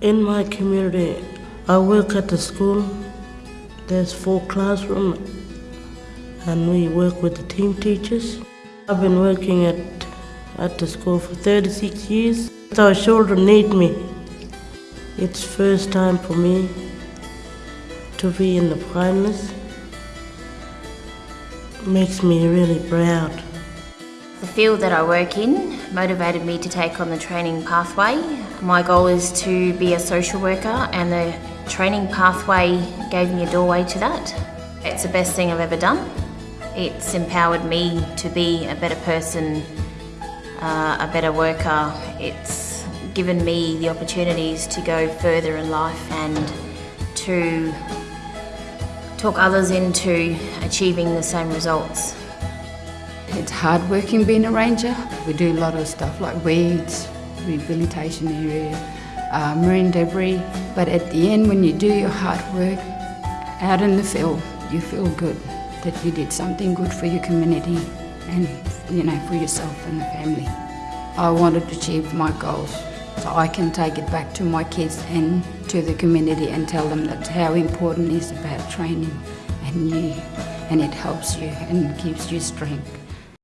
In my community, I work at the school. There's four classrooms, and we work with the team teachers. I've been working at, at the school for 36 years. Our children need me. It's first time for me to be in the finals. Makes me really proud. The field that I work in motivated me to take on the training pathway. My goal is to be a social worker and the training pathway gave me a doorway to that. It's the best thing I've ever done. It's empowered me to be a better person, uh, a better worker. It's given me the opportunities to go further in life and to talk others into achieving the same results. It's hard working being a ranger. We do a lot of stuff like weeds, rehabilitation area, uh, marine debris. But at the end, when you do your hard work out in the field, you feel good that you did something good for your community and you know for yourself and the family. I wanted to achieve my goals so I can take it back to my kids and to the community and tell them that how important it is about training and you and it helps you and gives you strength.